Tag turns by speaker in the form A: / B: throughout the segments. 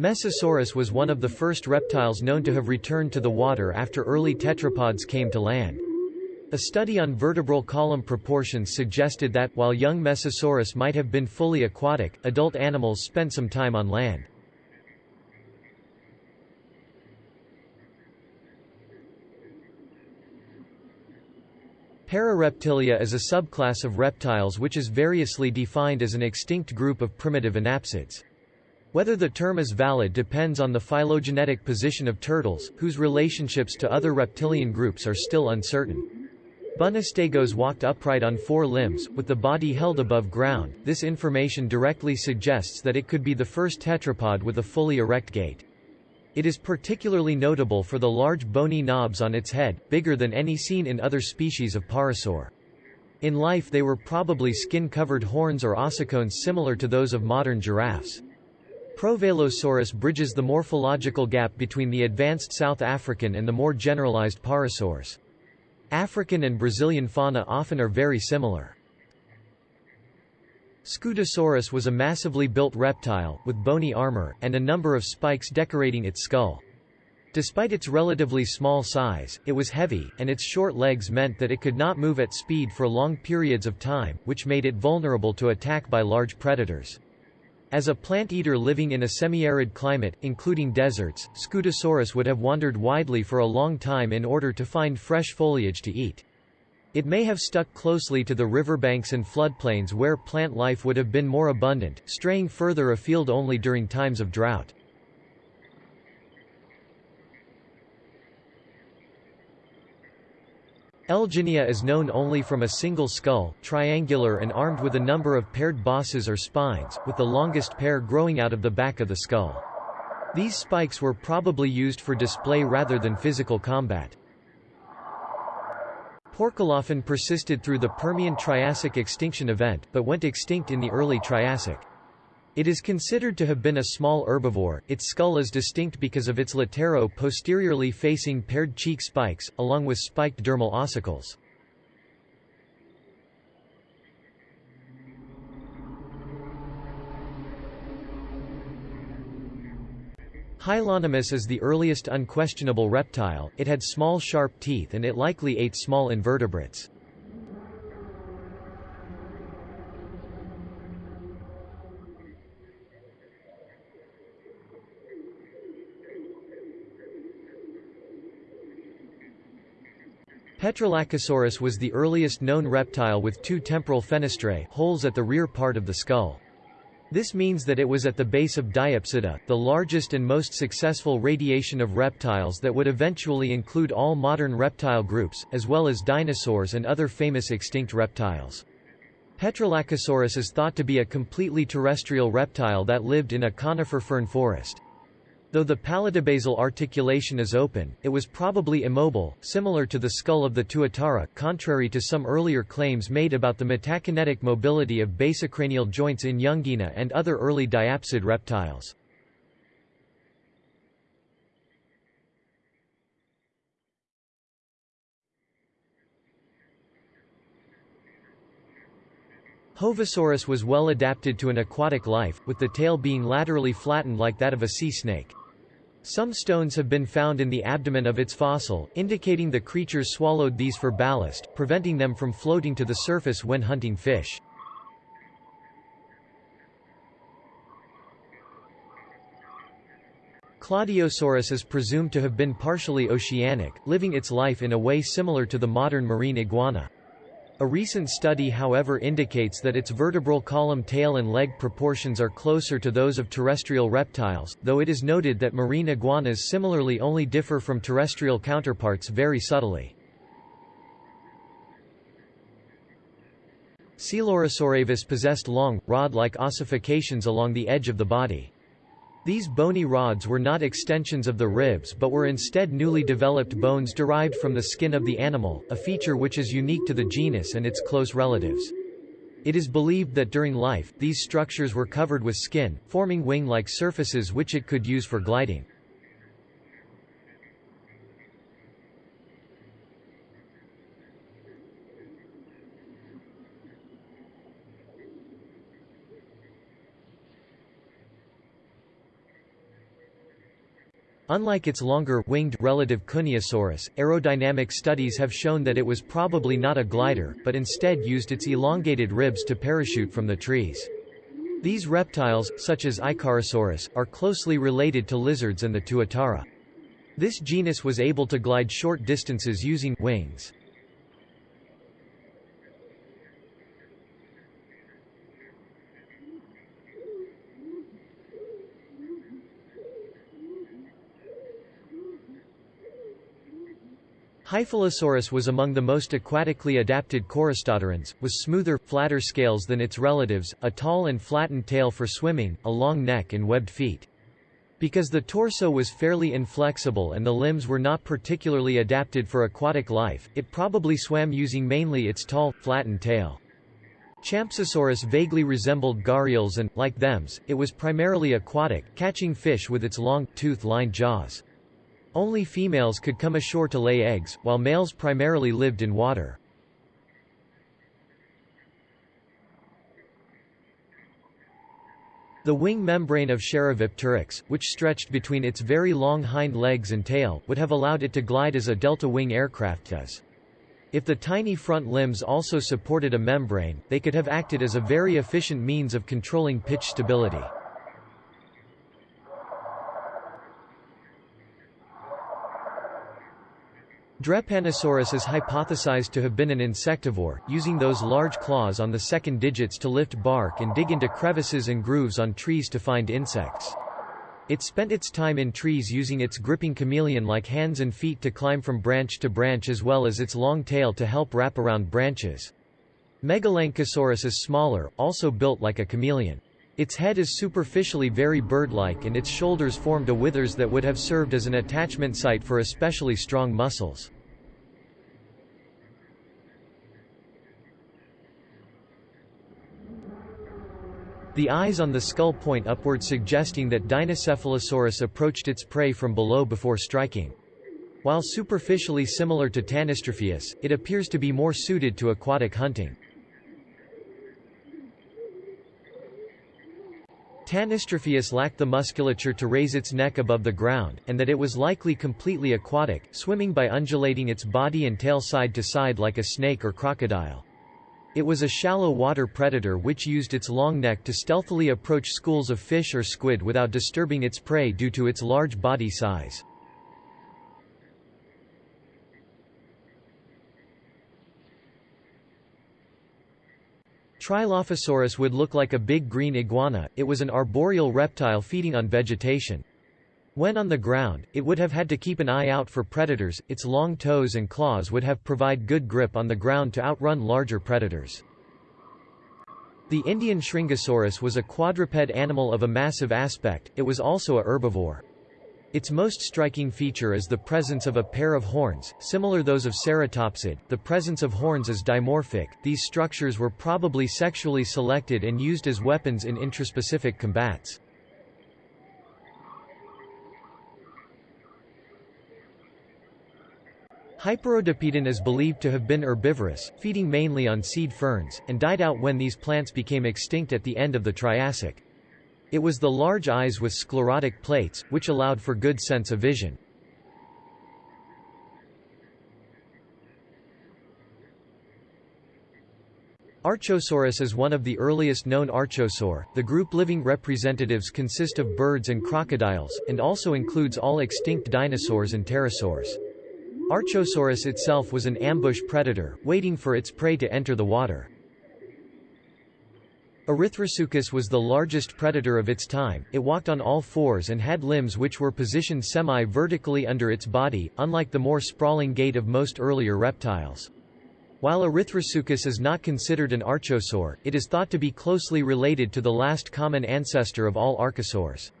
A: Mesosaurus was one of the first reptiles known to have returned to the water after early tetrapods came to land. A study on vertebral column proportions suggested that, while young Mesosaurus might have been fully aquatic, adult animals spent some time on land. Parareptilia is a subclass of reptiles which is variously defined as an extinct group of primitive anapsids. Whether the term is valid depends on the phylogenetic position of turtles, whose relationships to other reptilian groups are still uncertain. Bunostegos walked upright on four limbs, with the body held above ground. This information directly suggests that it could be the first tetrapod with a fully erect gait. It is particularly notable for the large bony knobs on its head, bigger than any seen in other species of pareiasaur. In life they were probably skin-covered horns or ossicones similar to those of modern giraffes. Provelosaurus bridges the morphological gap between the advanced South African and the more generalized pareiasaurs. African and Brazilian fauna often are very similar. Scutosaurus was a massively built reptile, with bony armor, and a number of spikes decorating its skull. Despite its relatively small size, it was heavy, and its short legs meant that it could not move at speed for long periods of time, which made it vulnerable to attack by large predators. As a plant-eater living in a semi-arid climate, including deserts, Scutosaurus would have wandered widely for a long time in order to find fresh foliage to eat. It may have stuck closely to the riverbanks and floodplains where plant life would have been more abundant, straying further afield only during times of drought. Elginia is known only from a single skull, triangular and armed with a number of paired bosses or spines, with the longest pair growing out of the back of the skull. These spikes were probably used for display rather than physical combat. Procolophon persisted through the Permian-Triassic extinction event, but went extinct in the early Triassic. It is considered to have been a small herbivore. Its skull is distinct because of its latero-posteriorly facing paired cheek spikes, along with spiked dermal ossicles. Hylonomus is the earliest unquestionable reptile, it had small sharp teeth and it likely ate small invertebrates. Petrolacosaurus was the earliest known reptile with two temporal fenestrae holes at the rear part of the skull. This means that it was at the base of Diapsida, the largest and most successful radiation of reptiles that would eventually include all modern reptile groups, as well as dinosaurs and other famous extinct reptiles. Petrolacosaurus is thought to be a completely terrestrial reptile that lived in a conifer fern forest. Though the palatobasal articulation is open, it was probably immobile, similar to the skull of the tuatara, contrary to some earlier claims made about the metakinetic mobility of basicranial joints in Youngina and other early diapsid reptiles. Hovasaurus was well adapted to an aquatic life, with the tail being laterally flattened like that of a sea snake. Some stones have been found in the abdomen of its fossil, indicating the creatures swallowed these for ballast, preventing them from floating to the surface when hunting fish. Claudiosaurus is presumed to have been partially oceanic, living its life in a way similar to the modern marine iguana. A recent study however indicates that its vertebral column tail and leg proportions are closer to those of terrestrial reptiles, though it is noted that marine iguanas similarly only differ from terrestrial counterparts very subtly. Coelurosaurus possessed long, rod-like ossifications along the edge of the body. These bony rods were not extensions of the ribs but were instead newly developed bones derived from the skin of the animal, a feature which is unique to the genus and its close relatives. It is believed that during life, these structures were covered with skin, forming wing-like surfaces which it could use for gliding. Unlike its longer winged relative Kuehneosaurus, aerodynamic studies have shown that it was probably not a glider, but instead used its elongated ribs to parachute from the trees. These reptiles, such as Icarosaurus, are closely related to lizards and the Tuatara. This genus was able to glide short distances using wings. Hyphalosaurus was among the most aquatically adapted choristodorans, with smoother, flatter scales than its relatives, a tall and flattened tail for swimming, a long neck and webbed feet. Because the torso was fairly inflexible and the limbs were not particularly adapted for aquatic life, it probably swam using mainly its tall, flattened tail. Champsosaurus vaguely resembled gharials and, like thems, it was primarily aquatic, catching fish with its long, tooth-lined jaws. Only females could come ashore to lay eggs, while males primarily lived in water. The wing membrane of Sharovipteryx, which stretched between its very long hind legs and tail, would have allowed it to glide as a delta-wing aircraft does. If the tiny front limbs also supported a membrane, they could have acted as a very efficient means of controlling pitch stability. Drepanosaurus is hypothesized to have been an insectivore, using those large claws on the second digits to lift bark and dig into crevices and grooves on trees to find insects. It spent its time in trees using its gripping chameleon-like hands and feet to climb from branch to branch as well as its long tail to help wrap around branches. Megalancosaurus is smaller, also built like a chameleon. Its head is superficially very bird-like and its shoulders formed a withers that would have served as an attachment site for especially strong muscles. The eyes on the skull point upward suggesting that Dinocephalosaurus approached its prey from below before striking. While superficially similar to Tanystropheus, it appears to be more suited to aquatic hunting. Tanystropheus lacked the musculature to raise its neck above the ground, and that it was likely completely aquatic, swimming by undulating its body and tail side to side like a snake or crocodile. It was a shallow water predator which used its long neck to stealthily approach schools of fish or squid without disturbing its prey due to its large body size. Trilophosaurus would look like a big green iguana, it was an arboreal reptile feeding on vegetation. When on the ground, it would have had to keep an eye out for predators, its long toes and claws would have provide good grip on the ground to outrun larger predators. The Indian Shringasaurus was a quadruped animal of a massive aspect, it was also a herbivore. Its most striking feature is the presence of a pair of horns, similar those of Ceratopsid. The presence of horns is dimorphic. These structures were probably sexually selected and used as weapons in intraspecific combats. Hyperodapedon is believed to have been herbivorous, feeding mainly on seed ferns, and died out when these plants became extinct at the end of the Triassic. It was the large eyes with sclerotic plates, which allowed for good sense of vision. Archosaurus is one of the earliest known archosaur. The group living representatives consist of birds and crocodiles, and also includes all extinct dinosaurs and pterosaurs. Archosaurus itself was an ambush predator, waiting for its prey to enter the water. Erythrosuchus was the largest predator of its time, it walked on all fours and had limbs which were positioned semi-vertically under its body, unlike the more sprawling gait of most earlier reptiles. While Erythrosuchus is not considered an archosaur, it is thought to be closely related to the last common ancestor of all archosaurs.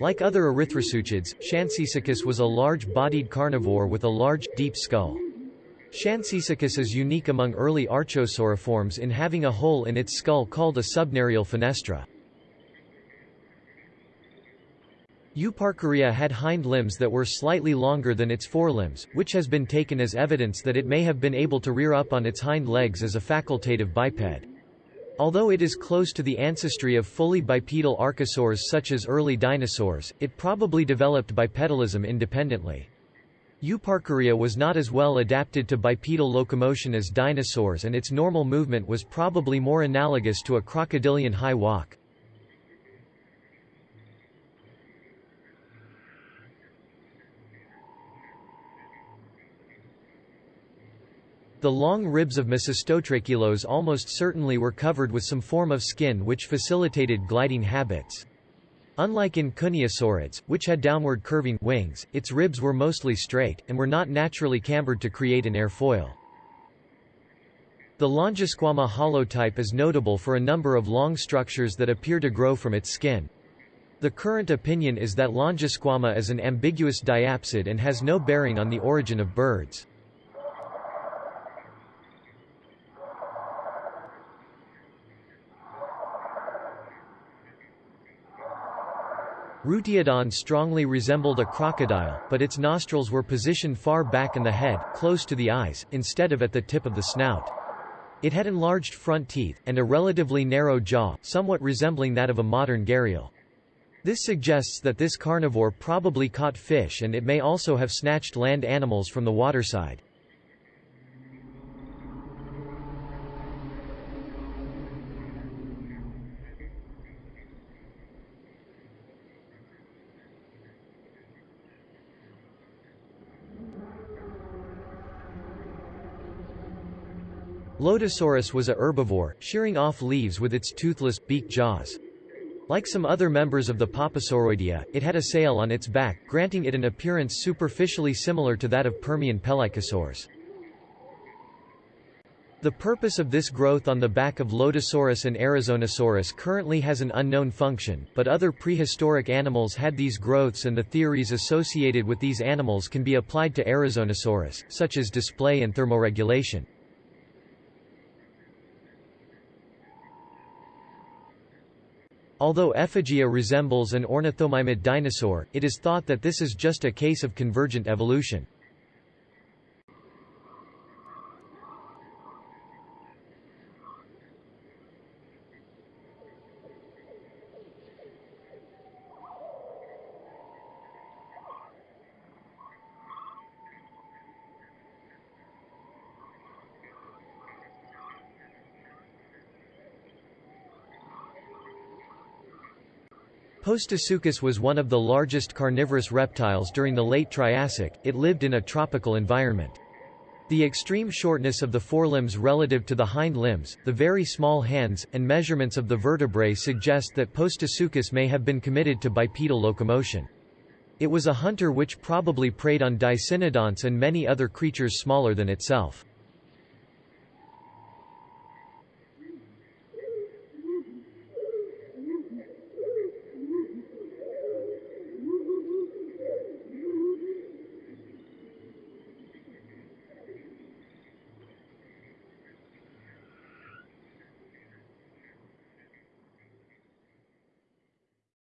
A: Like other erythrosuchids, Shansisaurus was a large-bodied carnivore with a large, deep skull. Shansisaurus is unique among early archosauriforms in having a hole in its skull called a subnarial fenestra. Euparkeria had hind limbs that were slightly longer than its forelimbs, which has been taken as evidence that it may have been able to rear up on its hind legs as a facultative biped. Although it is close to the ancestry of fully bipedal archosaurs such as early dinosaurs, it probably developed bipedalism independently. Euparkeria was not as well adapted to bipedal locomotion as dinosaurs and its normal movement was probably more analogous to a crocodilian high walk. The long ribs of Mecistotrachelos almost certainly were covered with some form of skin which facilitated gliding habits. Unlike in Kuehneosaurids, which had downward curving wings, its ribs were mostly straight, and were not naturally cambered to create an airfoil. The Longisquama holotype is notable for a number of long structures that appear to grow from its skin. The current opinion is that Longisquama is an ambiguous diapsid and has no bearing on the origin of birds. Rutiodon strongly resembled a crocodile, but its nostrils were positioned far back in the head, close to the eyes, instead of at the tip of the snout. It had enlarged front teeth, and a relatively narrow jaw, somewhat resembling that of a modern gharial. This suggests that this carnivore probably caught fish and it may also have snatched land animals from the waterside. Lotosaurus was a herbivore, shearing off leaves with its toothless, beak jaws. Like some other members of the Poposauroidea, it had a sail on its back, granting it an appearance superficially similar to that of Permian pelycosaurs. The purpose of this growth on the back of Lotosaurus and Arizonosaurus currently has an unknown function, but other prehistoric animals had these growths and the theories associated with these animals can be applied to Arizonosaurus, such as display and thermoregulation. Although Effigia resembles an ornithomimid dinosaur, it is thought that this is just a case of convergent evolution. Postosuchus was one of the largest carnivorous reptiles during the late Triassic, it lived in a tropical environment. The extreme shortness of the forelimbs relative to the hind limbs, the very small hands, and measurements of the vertebrae suggest that Postosuchus may have been committed to bipedal locomotion. It was a hunter which probably preyed on dicynodonts and many other creatures smaller than itself.